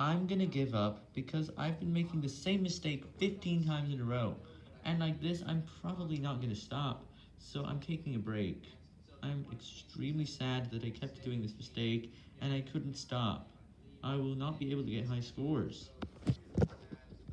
I'm gonna give up because I've been making the same mistake 15 times in a row, and like this I'm probably not gonna stop, so I'm taking a break. I'm extremely sad that I kept doing this mistake, and I couldn't stop. I will not be able to get high scores.